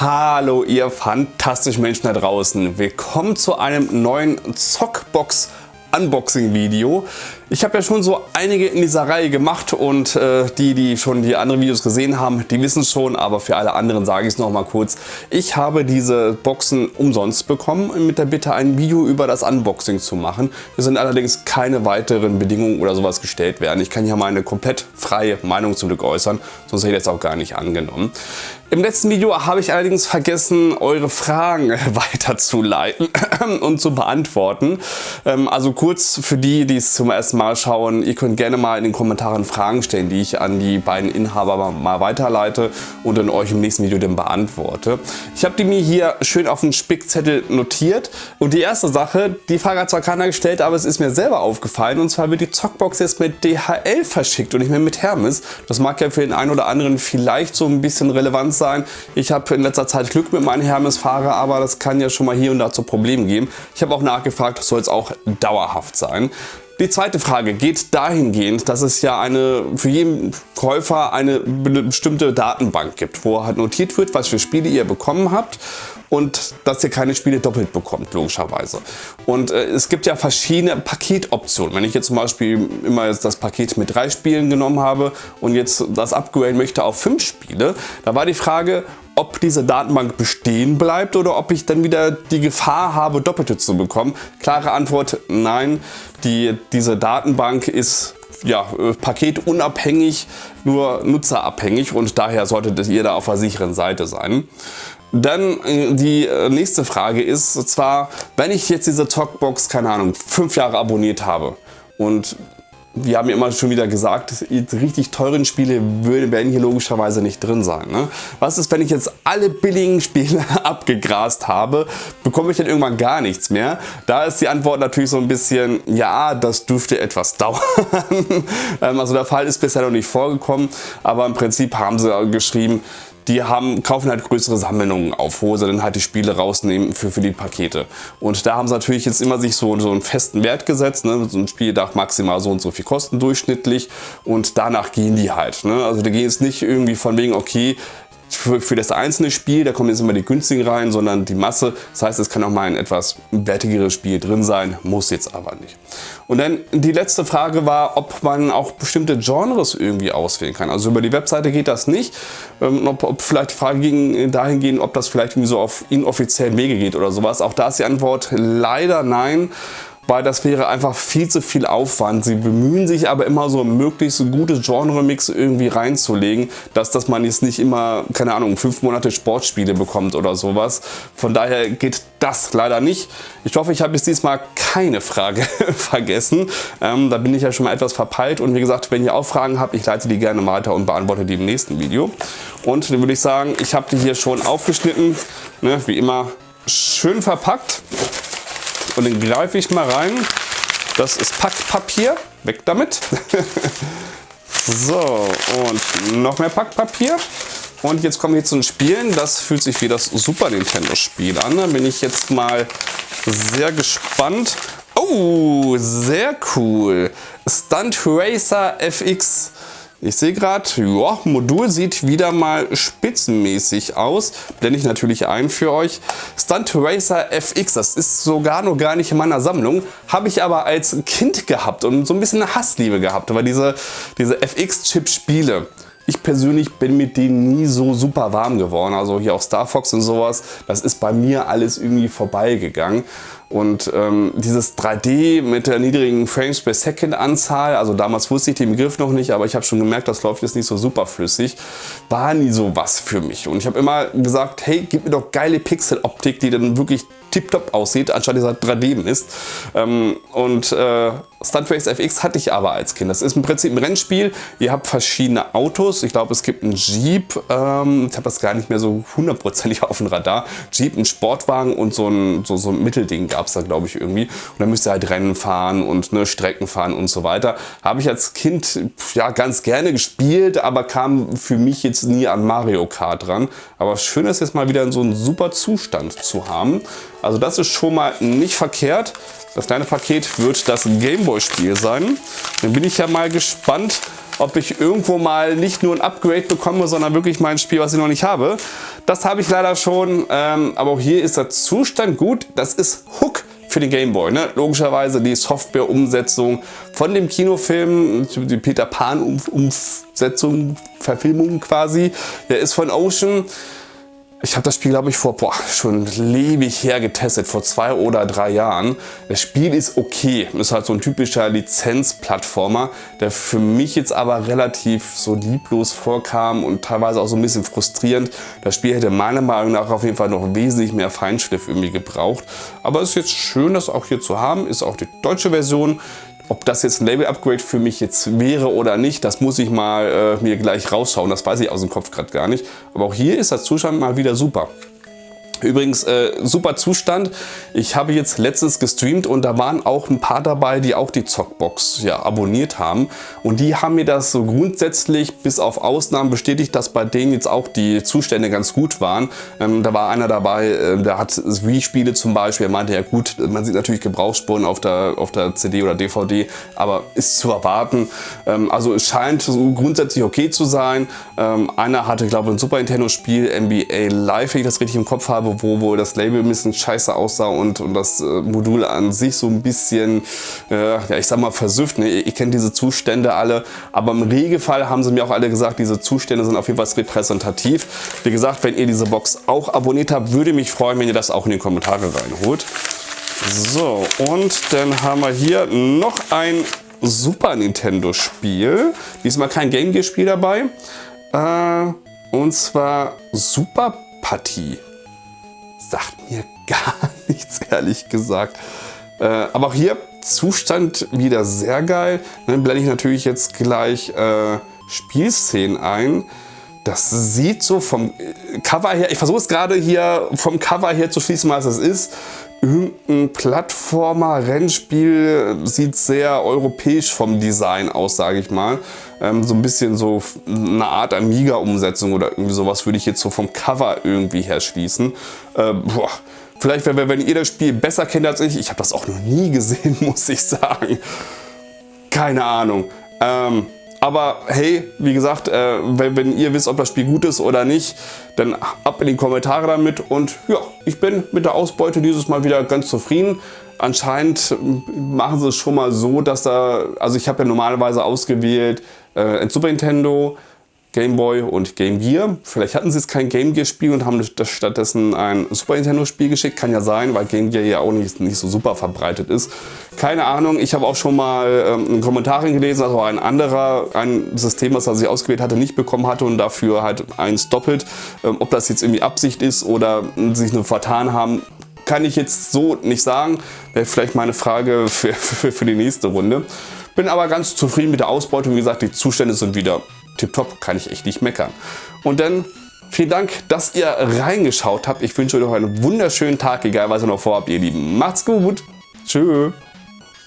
Hallo ihr fantastischen Menschen da draußen. Willkommen zu einem neuen Zockbox Unboxing Video. Ich habe ja schon so einige in dieser Reihe gemacht und äh, die, die schon die anderen Videos gesehen haben, die wissen schon, aber für alle anderen sage ich es noch mal kurz. Ich habe diese Boxen umsonst bekommen mit der Bitte ein Video über das Unboxing zu machen. Es sind allerdings keine weiteren Bedingungen oder sowas gestellt werden. Ich kann hier meine komplett freie Meinung zum Glück äußern, sonst hätte ich das auch gar nicht angenommen. Im letzten Video habe ich allerdings vergessen, eure Fragen weiterzuleiten und zu beantworten. Ähm, also kurz für die, die es zum ersten Mal schauen, ihr könnt gerne mal in den Kommentaren Fragen stellen, die ich an die beiden Inhaber mal weiterleite und dann euch im nächsten Video dann beantworte. Ich habe die mir hier schön auf einen Spickzettel notiert und die erste Sache, die Frage hat zwar keiner gestellt, aber es ist mir selber aufgefallen und zwar wird die Zockbox jetzt mit DHL verschickt und nicht mehr mit Hermes. Das mag ja für den einen oder anderen vielleicht so ein bisschen relevant sein. Ich habe in letzter Zeit Glück mit meinen Hermes-Fahrer, aber das kann ja schon mal hier und da zu Problemen geben. Ich habe auch nachgefragt, soll es auch dauerhaft sein. Die zweite Frage geht dahingehend, dass es ja eine für jeden Käufer eine bestimmte Datenbank gibt, wo halt notiert wird, was für Spiele ihr bekommen habt und dass ihr keine Spiele doppelt bekommt, logischerweise. Und äh, es gibt ja verschiedene Paketoptionen. Wenn ich jetzt zum Beispiel immer jetzt das Paket mit drei Spielen genommen habe und jetzt das upgraden möchte auf fünf Spiele, da war die Frage, ob diese Datenbank bestehen bleibt oder ob ich dann wieder die Gefahr habe, Doppelte zu bekommen. Klare Antwort, nein. Die, diese Datenbank ist ja, äh, paketunabhängig, nur nutzerabhängig und daher solltet ihr da auf der sicheren Seite sein. Dann äh, die äh, nächste Frage ist zwar, wenn ich jetzt diese Talkbox, keine Ahnung, fünf Jahre abonniert habe und wir haben ja immer schon wieder gesagt, richtig teuren Spiele werden hier logischerweise nicht drin sein. Ne? Was ist, wenn ich jetzt alle billigen Spiele abgegrast habe, bekomme ich dann irgendwann gar nichts mehr? Da ist die Antwort natürlich so ein bisschen, ja, das dürfte etwas dauern. Ähm, also der Fall ist bisher noch nicht vorgekommen, aber im Prinzip haben sie geschrieben, die haben, kaufen halt größere Sammlungen auf, wo sie dann halt die Spiele rausnehmen für, für die Pakete. Und da haben sie natürlich jetzt immer sich so, so einen festen Wert gesetzt. Ne? So ein Spiel darf maximal so und so viel kosten durchschnittlich und danach gehen die halt. Ne? Also die gehen jetzt nicht irgendwie von wegen, okay, für, für das einzelne Spiel, da kommen jetzt immer die günstigen rein, sondern die Masse. Das heißt, es kann auch mal ein etwas wertigeres Spiel drin sein, muss jetzt aber nicht. Und dann die letzte Frage war, ob man auch bestimmte Genres irgendwie auswählen kann. Also über die Webseite geht das nicht. Ähm, ob, ob, vielleicht die Frage ging dahingehend, ob das vielleicht irgendwie so auf inoffiziellen Wege geht oder sowas. Auch da ist die Antwort leider nein weil das wäre einfach viel zu viel Aufwand. Sie bemühen sich aber immer so möglichst gute Genre-Mix irgendwie reinzulegen, dass, dass man jetzt nicht immer, keine Ahnung, fünf Monate Sportspiele bekommt oder sowas. Von daher geht das leider nicht. Ich hoffe, ich habe jetzt diesmal keine Frage vergessen. Ähm, da bin ich ja schon mal etwas verpeilt und wie gesagt, wenn ihr auch Fragen habt, ich leite die gerne weiter und beantworte die im nächsten Video. Und dann würde ich sagen, ich habe die hier schon aufgeschnitten, ne, wie immer schön verpackt. Und den greife ich mal rein. Das ist Packpapier. Weg damit. so, und noch mehr Packpapier. Und jetzt kommen wir zu den Spielen. Das fühlt sich wie das Super Nintendo Spiel an. Da bin ich jetzt mal sehr gespannt. Oh, sehr cool. Stunt Racer FX ich sehe gerade, ja, Modul sieht wieder mal spitzenmäßig aus. Blende ich natürlich ein für euch. Stunt Racer FX, das ist sogar noch gar nicht in meiner Sammlung. Habe ich aber als Kind gehabt und so ein bisschen eine Hassliebe gehabt. Aber diese, diese FX-Chip-Spiele, ich persönlich bin mit denen nie so super warm geworden. Also hier auch Star Fox und sowas, das ist bei mir alles irgendwie vorbeigegangen. Und ähm, dieses 3D mit der niedrigen Frames per Second Anzahl, also damals wusste ich den Begriff noch nicht, aber ich habe schon gemerkt, das läuft jetzt nicht so super flüssig, war nie so was für mich. Und ich habe immer gesagt, hey, gib mir doch geile Pixel-Optik, die dann wirklich tiptop aussieht, anstatt dieser 3D ist. Ähm, und äh, Stunt Race FX hatte ich aber als Kind. Das ist im Prinzip ein Rennspiel. Ihr habt verschiedene Autos. Ich glaube, es gibt einen Jeep. Ähm, ich habe das gar nicht mehr so hundertprozentig auf dem Radar. Jeep, ein Sportwagen und so ein, so, so ein Mittelding gab es da, glaube ich, irgendwie. Und dann müsst ihr halt Rennen fahren und ne, Strecken fahren und so weiter. Habe ich als Kind ja ganz gerne gespielt, aber kam für mich jetzt nie an Mario Kart dran. Aber schön ist jetzt mal wieder in so einem super Zustand zu haben. Also das ist schon mal nicht verkehrt. Das kleine Paket wird das Gameboy-Spiel sein. Dann bin ich ja mal gespannt, ob ich irgendwo mal nicht nur ein Upgrade bekomme, sondern wirklich mein Spiel, was ich noch nicht habe. Das habe ich leider schon, ähm, aber auch hier ist der Zustand gut. Das ist Hook für den Game Boy. Ne? Logischerweise die Software-Umsetzung von dem Kinofilm, die Peter Pan-Umsetzung, Verfilmung quasi. Der ist von Ocean. Ich habe das Spiel, glaube ich, vor boah, schon ewig her getestet, vor zwei oder drei Jahren. Das Spiel ist okay. Ist halt so ein typischer Lizenz-Plattformer, der für mich jetzt aber relativ so lieblos vorkam und teilweise auch so ein bisschen frustrierend. Das Spiel hätte meiner Meinung nach auf jeden Fall noch wesentlich mehr Feinschliff irgendwie gebraucht. Aber es ist jetzt schön, das auch hier zu haben. Ist auch die deutsche Version. Ob das jetzt ein Label-Upgrade für mich jetzt wäre oder nicht, das muss ich mal äh, mir gleich rausschauen. Das weiß ich aus dem Kopf gerade gar nicht. Aber auch hier ist der Zustand mal wieder super. Übrigens, äh, super Zustand. Ich habe jetzt letztens gestreamt und da waren auch ein paar dabei, die auch die Zockbox ja, abonniert haben. Und die haben mir das so grundsätzlich bis auf Ausnahmen bestätigt, dass bei denen jetzt auch die Zustände ganz gut waren. Ähm, da war einer dabei, äh, der hat Wii-Spiele zum Beispiel. Er meinte, ja gut, man sieht natürlich Gebrauchsspuren auf der, auf der CD oder DVD, aber ist zu erwarten. Ähm, also es scheint so grundsätzlich okay zu sein. Ähm, einer hatte, glaube ich, ein Super Nintendo-Spiel, NBA Live, wenn ich das richtig im Kopf habe, wo wohl das Label ein bisschen scheiße aussah und, und das äh, Modul an sich so ein bisschen, äh, ja ich sag mal versüfft. Ne? Ihr, ihr kennt diese Zustände alle, aber im Regelfall haben sie mir auch alle gesagt, diese Zustände sind auf jeden Fall repräsentativ. Wie gesagt, wenn ihr diese Box auch abonniert habt, würde mich freuen, wenn ihr das auch in die Kommentare reinholt. So, und dann haben wir hier noch ein Super Nintendo Spiel. Diesmal kein Game Gear Spiel dabei. Äh, und zwar Super Partie sagt mir gar nichts, ehrlich gesagt. Äh, aber auch hier Zustand wieder sehr geil. Dann blende ich natürlich jetzt gleich äh, Spielszenen ein. Das sieht so vom Cover her, ich versuche es gerade hier vom Cover her zu schließen, was es ist. Irgendein Plattformer, Rennspiel, sieht sehr europäisch vom Design aus, sage ich mal. Ähm, so ein bisschen so eine Art Amiga-Umsetzung oder irgendwie sowas würde ich jetzt so vom Cover irgendwie her schließen. Äh, boah. Vielleicht, wenn, wenn ihr das Spiel besser kennt als ich, ich habe das auch noch nie gesehen, muss ich sagen. Keine Ahnung. Ähm, aber hey, wie gesagt, äh, wenn, wenn, ihr wisst, ob das Spiel gut ist oder nicht, dann ab in die Kommentare damit. Und ja, ich bin mit der Ausbeute dieses Mal wieder ganz zufrieden. Anscheinend machen sie es schon mal so, dass da, also ich habe ja normalerweise ausgewählt äh, Super Nintendo, Game Boy und Game Gear. Vielleicht hatten sie jetzt kein Game Gear Spiel und haben stattdessen ein Super Nintendo Spiel geschickt. Kann ja sein, weil Game Gear ja auch nicht, nicht so super verbreitet ist. Keine Ahnung, ich habe auch schon mal ähm, einen Kommentar gelesen, dass auch ein anderer ein System, was er sich ausgewählt hatte, nicht bekommen hatte und dafür halt eins doppelt. Ähm, ob das jetzt irgendwie Absicht ist oder sich nur vertan haben, kann ich jetzt so nicht sagen. Wäre vielleicht meine Frage für, für, für die nächste Runde. Bin aber ganz zufrieden mit der Ausbeute. Wie gesagt, die Zustände sind wieder tipptopp, kann ich echt nicht meckern. Und dann vielen Dank, dass ihr reingeschaut habt. Ich wünsche euch noch einen wunderschönen Tag, egal was ihr noch vorhabt, ihr Lieben. Macht's gut. Tschüss.